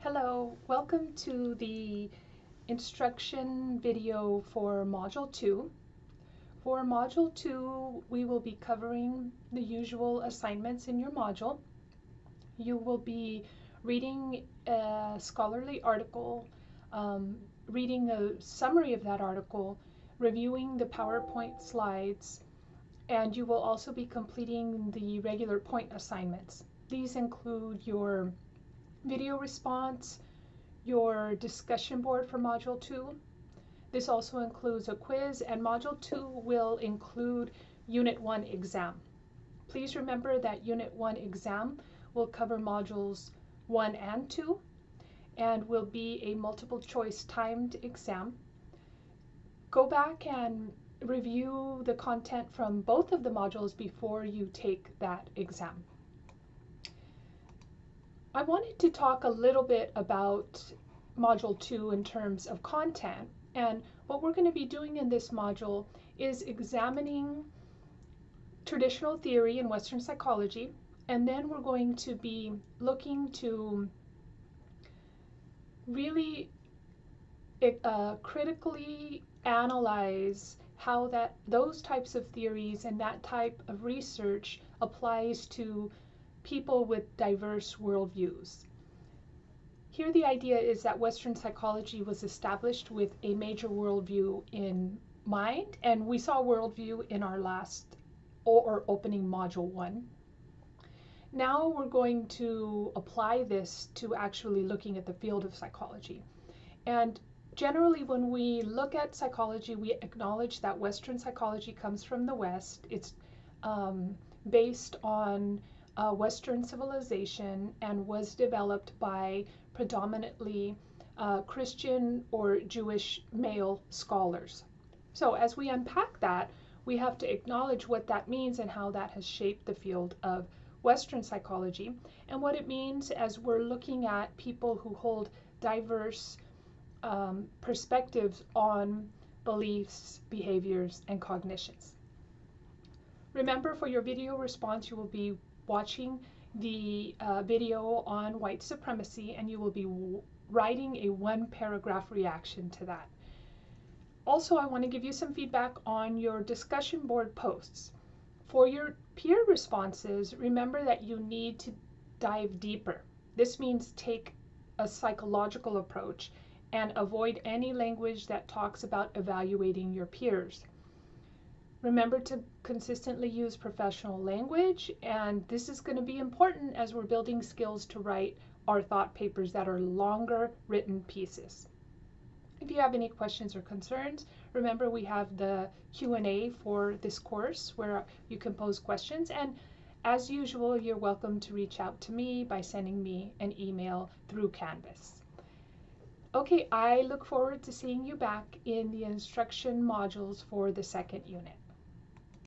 Hello, welcome to the instruction video for Module 2. For Module 2, we will be covering the usual assignments in your module. You will be reading a scholarly article, um, reading a summary of that article, reviewing the PowerPoint slides, and you will also be completing the regular point assignments. These include your video response, your discussion board for Module 2. This also includes a quiz, and Module 2 will include Unit 1 exam. Please remember that Unit 1 exam will cover Modules 1 and 2 and will be a multiple choice timed exam. Go back and review the content from both of the modules before you take that exam. I wanted to talk a little bit about Module 2 in terms of content. And what we're going to be doing in this module is examining traditional theory in Western psychology. And then we're going to be looking to really uh, critically analyze how that those types of theories and that type of research applies to people with diverse worldviews. Here the idea is that Western psychology was established with a major worldview in mind, and we saw worldview in our last or opening module one. Now we're going to apply this to actually looking at the field of psychology. And generally when we look at psychology, we acknowledge that Western psychology comes from the West. It's um, based on uh, Western civilization and was developed by predominantly uh, Christian or Jewish male scholars. So as we unpack that, we have to acknowledge what that means and how that has shaped the field of Western psychology and what it means as we're looking at people who hold diverse um, perspectives on beliefs, behaviors, and cognitions. Remember for your video response, you will be watching the uh, video on white supremacy and you will be writing a one paragraph reaction to that. Also, I want to give you some feedback on your discussion board posts. For your peer responses, remember that you need to dive deeper. This means take a psychological approach and avoid any language that talks about evaluating your peers. Remember to consistently use professional language, and this is going to be important as we're building skills to write our thought papers that are longer written pieces. If you have any questions or concerns, remember we have the Q&A for this course where you can pose questions and as usual, you're welcome to reach out to me by sending me an email through Canvas. Okay, I look forward to seeing you back in the instruction modules for the second unit.